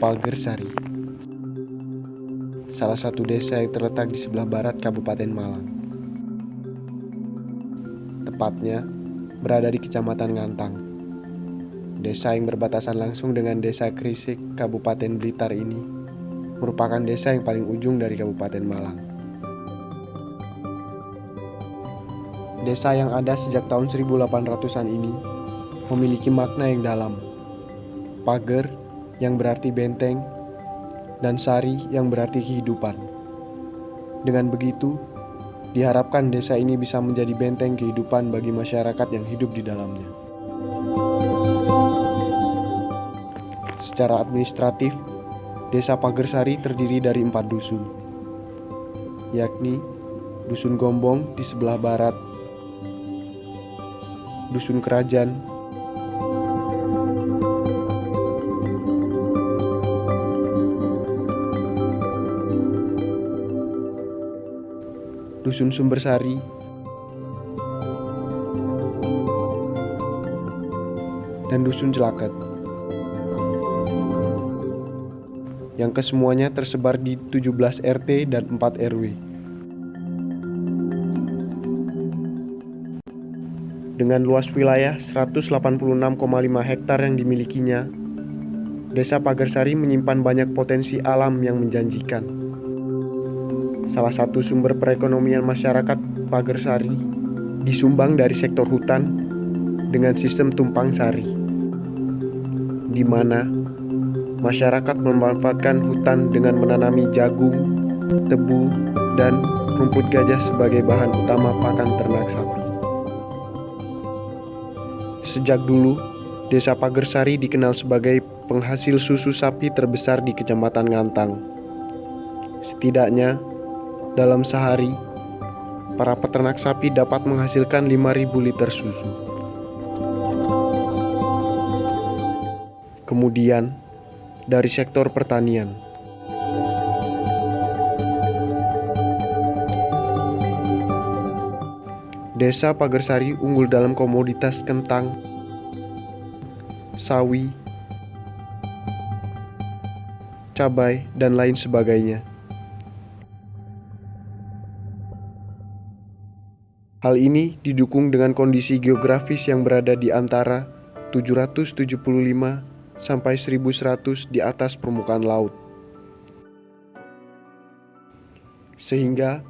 Pagersari, salah satu desa yang terletak di sebelah barat Kabupaten Malang. Tepatnya berada di Kecamatan Ngantang. Desa yang berbatasan langsung dengan Desa Krisik, Kabupaten Blitar ini merupakan desa yang paling ujung dari Kabupaten Malang. Desa yang ada sejak tahun 1800-an ini memiliki makna yang dalam. Pager yang berarti benteng, dan sari yang berarti kehidupan. Dengan begitu, diharapkan desa ini bisa menjadi benteng kehidupan bagi masyarakat yang hidup di dalamnya. Secara administratif, Desa Pagersari terdiri dari empat dusun, yakni Dusun Gombong di sebelah barat, Dusun Kerajaan Dusun Sumbersari, dan Dusun Celaket. Yang kesemuanya tersebar di 17 RT dan 4 RW. Dengan luas wilayah 186,5 hektar yang dimilikinya, Desa Pagersari menyimpan banyak potensi alam yang menjanjikan salah satu sumber perekonomian masyarakat Pagersari, disumbang dari sektor hutan dengan sistem tumpang sari, di mana masyarakat memanfaatkan hutan dengan menanami jagung, tebu, dan rumput gajah sebagai bahan utama pakan ternak sapi. Sejak dulu, Desa Pagersari dikenal sebagai penghasil susu sapi terbesar di Kecamatan Ngantang. Setidaknya, dalam sehari, para peternak sapi dapat menghasilkan 5.000 liter susu. Kemudian, dari sektor pertanian, Desa Pagersari unggul dalam komoditas kentang, sawi, cabai, dan lain sebagainya. Hal ini didukung dengan kondisi geografis yang berada di antara 775 sampai 1100 di atas permukaan laut. Sehingga